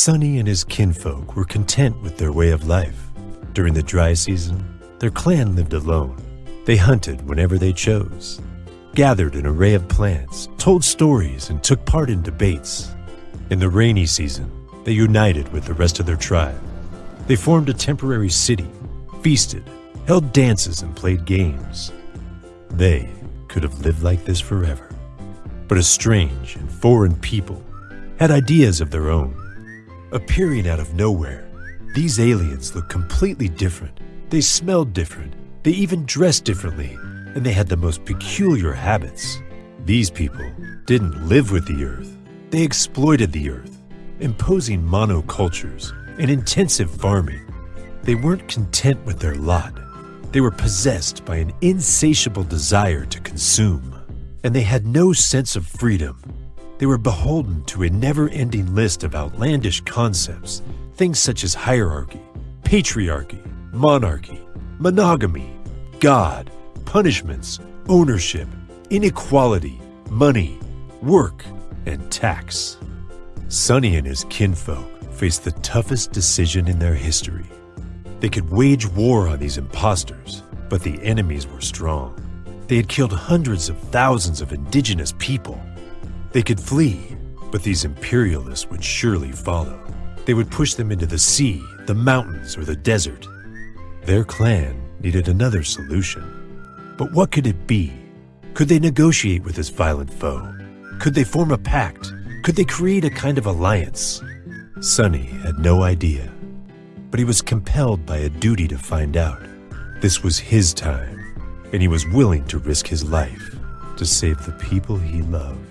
Sonny and his kinfolk were content with their way of life. During the dry season, their clan lived alone. They hunted whenever they chose, gathered an array of plants, told stories, and took part in debates. In the rainy season, they united with the rest of their tribe. They formed a temporary city, feasted, held dances, and played games. They could have lived like this forever. But a strange and foreign people had ideas of their own. Appearing out of nowhere, these aliens looked completely different. They smelled different. They even dressed differently, and they had the most peculiar habits. These people didn't live with the Earth. They exploited the Earth, imposing monocultures and intensive farming. They weren't content with their lot. They were possessed by an insatiable desire to consume, and they had no sense of freedom. They were beholden to a never-ending list of outlandish concepts, things such as hierarchy, patriarchy, monarchy, monogamy, God, punishments, ownership, inequality, money, work, and tax. Sonny and his kinfolk faced the toughest decision in their history. They could wage war on these impostors, but the enemies were strong. They had killed hundreds of thousands of indigenous people. They could flee, but these imperialists would surely follow. They would push them into the sea, the mountains, or the desert. Their clan needed another solution. But what could it be? Could they negotiate with this violent foe? Could they form a pact? Could they create a kind of alliance? Sonny had no idea, but he was compelled by a duty to find out. This was his time, and he was willing to risk his life to save the people he loved.